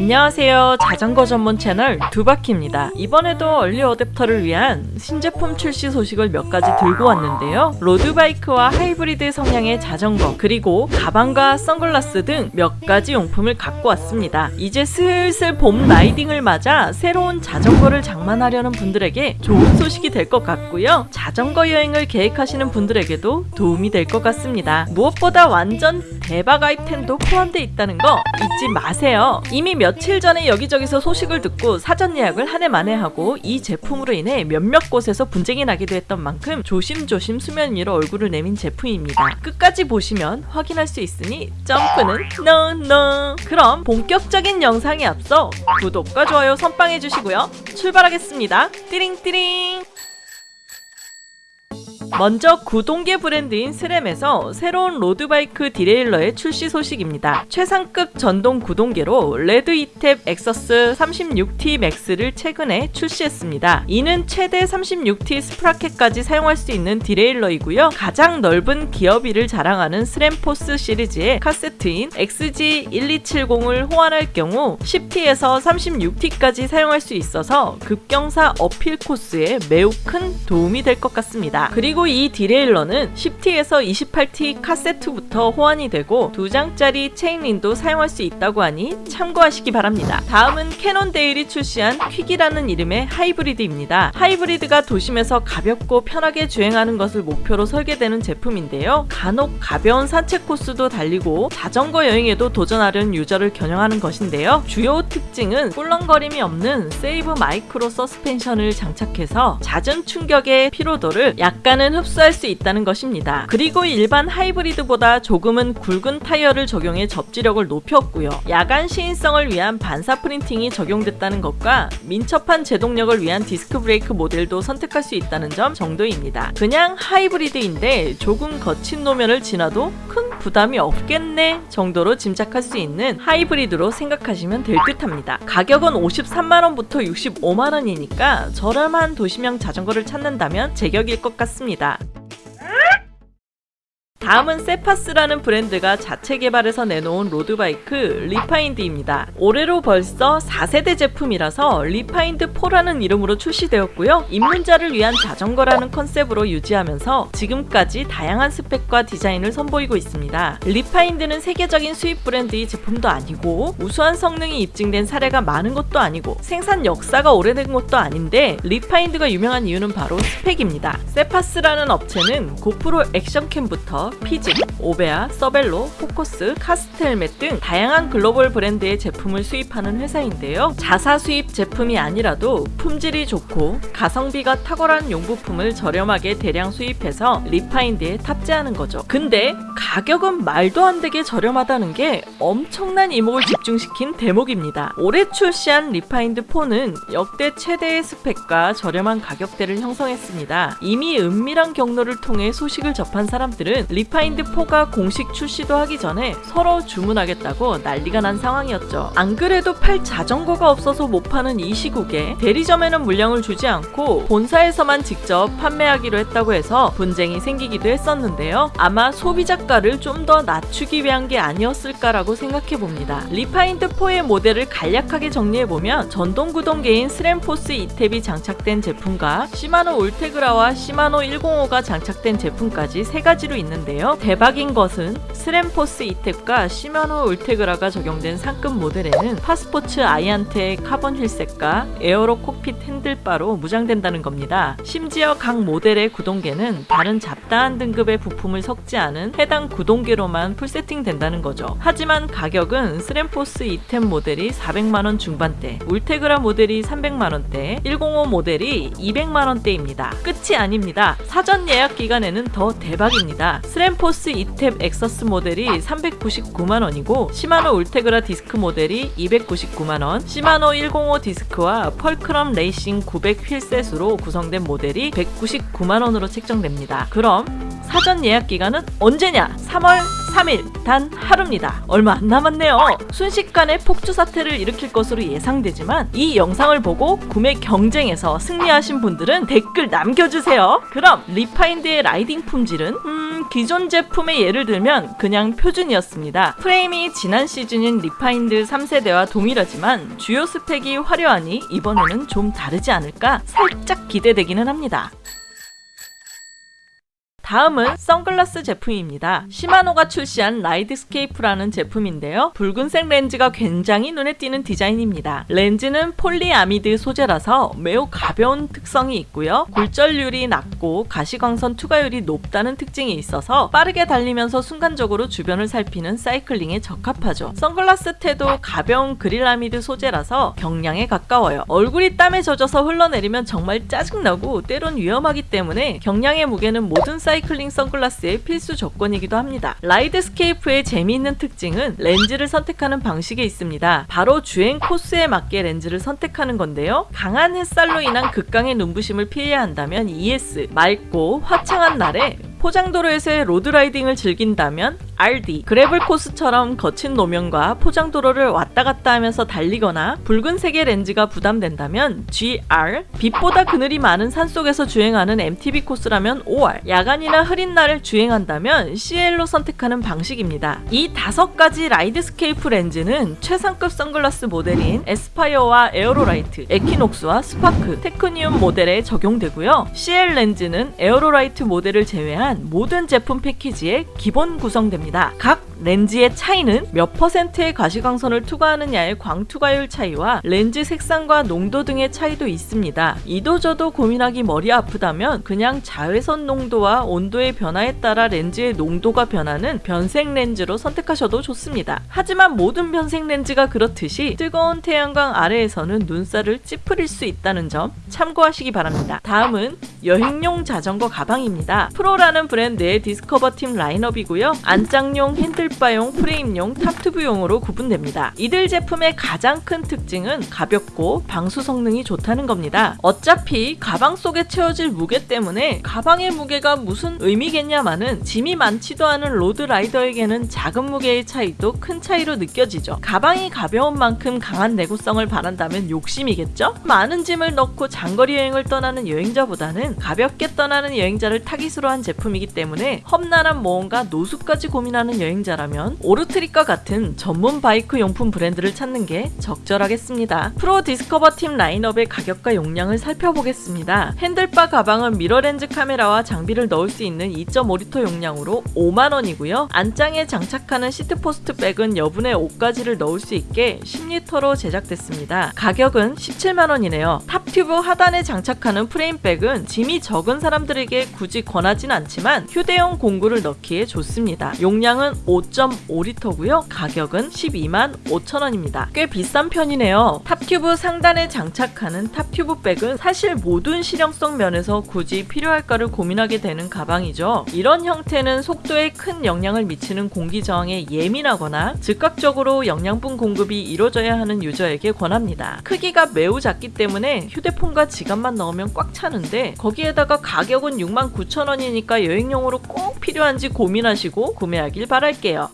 안녕하세요. 자전거 전문 채널 두바퀴입니다. 이번에도 얼리 어댑터를 위한 신제품 출시 소식을 몇 가지 들고 왔는데요. road bike와 하이브리드 성향의 자전거 그리고 가방과 선글라스 등 몇 가지 용품을 갖고 왔습니다. 이제 슬슬 봄 라이딩을 맞아 새로운 자전거를 장만하려는 분들에게 좋은 소식이 될 것 같고요. 자전거 여행을 계획하시는 분들에게도 도움이 될 것 같습니다. 무엇보다 완전 대박 아이템도 포함되어 있다는 거 잊지 마세요. 이미 며칠 전에 여기저기서 소식을 듣고 사전 예약을 하네 마네 하고 이 제품으로 인해 몇몇 곳에서 분쟁이 나기도 했던 만큼 조심조심 수면 위로 얼굴을 내민 제품입니다. 끝까지 보시면 확인할 수 있으니 점프는 no no 그럼 본격적인 영상에 앞서 구독과 좋아요 선빵해 주시고요. 출발하겠습니다. 띠링띠링 먼저 구동계 브랜드인 SRAM에서 새로운 road bike derailleur의 출시 소식입니다. 최상급 전동 구동계로 Red eTap AXS 36T Max를 최근에 출시했습니다. 이는 최대 36T sprocket까지 사용할 수 있는 derailleur이고요. 가장 넓은 기어비를 자랑하는 SRAM Force 시리즈의 카세트인 XG1270을 호환할 경우 10T에서 36T까지 사용할 수 있어서 급경사 uphill 코스에 매우 큰 도움이 될 것 같습니다. 그리고 이 derailleur는 10T에서 28T 카세트부터 호환이 되고 두 장짜리 chainring도 사용할 수 있다고 하니 참고하시기 바랍니다. 다음은 Cannondale이 출시한 Quick이라는 이름의 하이브리드입니다. 하이브리드가 도심에서 가볍고 편하게 주행하는 것을 목표로 설계되는 제품인데요. 간혹 가벼운 산책 코스도 달리고 자전거 여행에도 도전하려는 유저를 겨냥하는 것인데요. 주요 특징은 꿀렁거림이 없는 SAVE micro suspension을 장착해서 잦은 충격의 피로도를 약간은 흡수할 수 있다는 것입니다. 그리고 일반 하이브리드보다 조금은 굵은 타이어를 적용해 접지력을 높였고요. 야간 시인성을 위한 반사 프린팅이 적용됐다는 것과 민첩한 제동력을 위한 디스크 브레이크 모델도 선택할 수 있다는 점 정도입니다. 그냥 하이브리드인데 조금 거친 노면을 지나도 큰 부담이 없겠네 정도로 짐작할 수 있는 하이브리드로 생각하시면 될 듯합니다. 가격은 53만원부터 65만원이니까 저렴한 도시형 자전거를 찾는다면 제격일 것 같습니다. 다음은 세파스라는 브랜드가 자체 개발해서 내놓은 road bike 리파인드입니다. 올해로 벌써 4세대 제품이라서 리파인드4라는 이름으로 출시되었고요. 입문자를 위한 자전거라는 컨셉으로 유지하면서 지금까지 다양한 스펙과 디자인을 선보이고 있습니다. 리파인드는 세계적인 수입 브랜드의 제품도 아니고 우수한 성능이 입증된 사례가 많은 것도 아니고 생산 역사가 오래된 것도 아닌데 리파인드가 유명한 이유는 바로 스펙입니다. 세파스라는 업체는 GoPro 액션캠부터 Fizik, Orbea, Cervelo, Focus, KASK 헬멧 등 다양한 글로벌 브랜드의 제품을 수입하는 회사인데요. 자사 수입 제품이 아니라도 품질이 좋고 가성비가 탁월한 용부품을 저렴하게 대량 수입해서 리파인드에 탑재하는 거죠. 근데 가격은 말도 안 되게 저렴하다는 게 엄청난 이목을 집중시킨 대목입니다. 올해 출시한 리파인드 4는 역대 최대의 스펙과 저렴한 가격대를 형성했습니다. 이미 은밀한 경로를 통해 소식을 접한 사람들은 리파인드4가 공식 출시도 하기 전에 서로 주문하겠다고 난리가 난 상황이었죠. 안 그래도 팔 자전거가 없어서 못 파는 이 시국에 대리점에는 물량을 주지 않고 본사에서만 직접 판매하기로 했다고 해서 분쟁이 생기기도 했었는데요. 아마 소비자가를 좀 더 낮추기 위한 게 아니었을까라고 생각해 봅니다. 리파인드4의 모델을 간략하게 정리해보면 전동구동계인 SRAM Force eTap이 장착된 제품과 Shimano Ultegra와 Shimano 105가 장착된 제품까지 세 가지로 있는데요. 대박인 것은 SRAM Force eTap과 Shimano Ultegra가 적용된 상급 모델에는 파스포츠 아이안테 카본 wheelset과 aero cockpit handlebar로 무장된다는 겁니다. 심지어 각 모델의 구동계는 다른 잡다한 등급의 부품을 섞지 않은 해당 구동계로만 풀세팅 된다는 거죠. 하지만 가격은 SRAM Force eTap 모델이 400만원 중반대, Ultegra 모델이 300만원대, 105 모델이 200만원대입니다. 끝이 아닙니다. 사전 예약 기간에는 더 대박입니다. SRAM Force eTap AXS 모델이 399만원이고 Shimano Ultegra 디스크 모델이 299만원, Shimano 105 디스크와 Fulcrum Racing 900 wheelset으로 구성된 모델이 199만원으로 책정됩니다. 그럼 사전 예약 기간은 언제냐? 3월 3일 단 하루입니다. 얼마 안 남았네요. 순식간에 폭주 사태를 일으킬 것으로 예상되지만 이 영상을 보고 구매 경쟁에서 승리하신 분들은 댓글 남겨주세요. 그럼 리파인드의 라이딩 품질은 음, 기존 제품의 예를 들면 그냥 표준이었습니다. 프레임이 지난 시즌인 리파인드 3세대와 동일하지만 주요 스펙이 화려하니 이번에는 좀 다르지 않을까 살짝 기대되기는 합니다. 다음은 선글라스 제품입니다. 시마노가 출시한 라이드스케이프라는 제품인데요. 붉은색 렌즈가 굉장히 눈에 띄는 디자인입니다. 렌즈는 폴리아미드 소재라서 매우 가벼운 특성이 있고요. 굴절률이 낮고 가시광선 투과율이 높다는 특징이 있어서 빠르게 달리면서 순간적으로 주변을 살피는 사이클링에 적합하죠. 선글라스 태도 가벼운 그릴아미드 소재라서 경량에 가까워요. 얼굴이 땀에 젖어서 흘러내리면 정말 짜증나고 때론 위험하기 때문에 경량의 무게는 모든 사이클링 선글라스의 필수 조건이기도 합니다. 라이드스케이프의 재미있는 특징은 렌즈를 선택하는 방식에 있습니다. 바로 주행 코스에 맞게 렌즈를 선택하는 건데요. 강한 햇살로 인한 극강의 눈부심을 피해야 한다면 ES, 맑고 화창한 날에 포장도로에서의 road riding을 즐긴다면 RD, gravel 코스처럼 거친 노면과 포장 도로를 왔다 갔다 하면서 달리거나 붉은색의 렌즈가 부담된다면 GR, 빛보다 그늘이 많은 산속에서 주행하는 MTB 코스라면 OR, 야간이나 흐린 날을 주행한다면 CL로 선택하는 방식입니다. 이 다섯 가지 라이드스케이프 렌즈는 최상급 선글라스 모델인 에스파이어와 에어로라이트, 에키녹스와 스파크, 테크니움 모델에 적용되고요. CL 렌즈는 에어로라이트 모델을 제외한 모든 제품 패키지에 기본 구성됩니다. 각 렌즈의 차이는 몇 퍼센트의 가시광선을 투과하느냐의 광투과율 차이와 렌즈 색상과 농도 등의 차이도 있습니다. 이도저도 고민하기 머리 아프다면 그냥 자외선 농도와 온도의 변화에 따라 렌즈의 농도가 변하는 변색 렌즈로 선택하셔도 좋습니다. 하지만 모든 변색 렌즈가 그렇듯이 뜨거운 태양광 아래에서는 눈살을 찌푸릴 수 있다는 점 참고하시기 바랍니다. 다음은 여행용 자전거 가방입니다. 프로라는 브랜드의 디스커버 팀 라인업이고요. 안장용, handlebar용, 프레임용, top tube용으로 구분됩니다. 이들 제품의 가장 큰 특징은 가볍고 방수 성능이 좋다는 겁니다. 어차피 가방 속에 채워질 무게 때문에 가방의 무게가 무슨 의미겠냐마는 짐이 많지도 않은 road rider에게는 작은 무게의 차이도 큰 차이로 느껴지죠. 가방이 가벼운 만큼 강한 내구성을 바란다면 욕심이겠죠? 많은 짐을 넣고 장거리 여행을 떠나는 여행자보다는 가볍게 떠나는 여행자를 타깃으로 한 제품이기 때문에 험난한 모험과 노숙까지 고민하는 여행자라면 오르트립과 같은 전문 바이크 용품 브랜드를 찾는 게 적절하겠습니다. 프로 디스커버 팀 라인업의 가격과 용량을 살펴보겠습니다. handlebar 가방은 미러렌즈 카메라와 장비를 넣을 수 있는 2.5리터 용량으로 5만원이고요. 안장에 장착하는 seatpost bag은 여분의 옷가지를 넣을 수 있게 10리터로 제작됐습니다. 가격은 17만원이네요. top tube 하단에 장착하는 frame bag은 짐이 적은 사람들에게 굳이 권하진 않지만 휴대용 공구를 넣기에 좋습니다. 용량은 5.5리터고요. 가격은 12만 5천원입니다. 꽤 비싼 편이네요. top tube 상단에 장착하는 top tube bag은 사실 모든 실용성 면에서 굳이 필요할까를 고민하게 되는 가방이죠. 이런 형태는 속도에 큰 영향을 미치는 공기 저항에 예민하거나 즉각적으로 영양분 공급이 이루어져야 하는 유저에게 권합니다. 크기가 매우 작기 때문에 휴대폰과 지갑만 넣으면 꽉 차는데 거기에다가 가격은 69,000원이니까 여행용으로 꼭 필요한지 고민하시고 구매하길 바랄게요.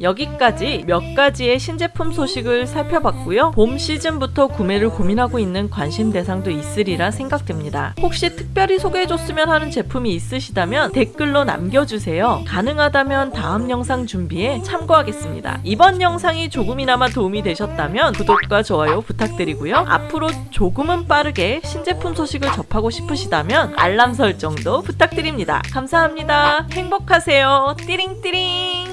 여기까지 몇 가지의 신제품 소식을 살펴봤고요. 봄 시즌부터 구매를 고민하고 있는 관심 대상도 있으리라 생각됩니다. 혹시 특별히 소개해줬으면 하는 제품이 있으시다면 댓글로 남겨주세요. 가능하다면 다음 영상 준비에 참고하겠습니다. 이번 영상이 조금이나마 도움이 되셨다면 구독과 좋아요 부탁드리고요. 앞으로 조금은 빠르게 신제품 소식을 접하고 싶으시다면 알람 설정도 부탁드립니다. 감사합니다. 행복하세요. 띠링띠링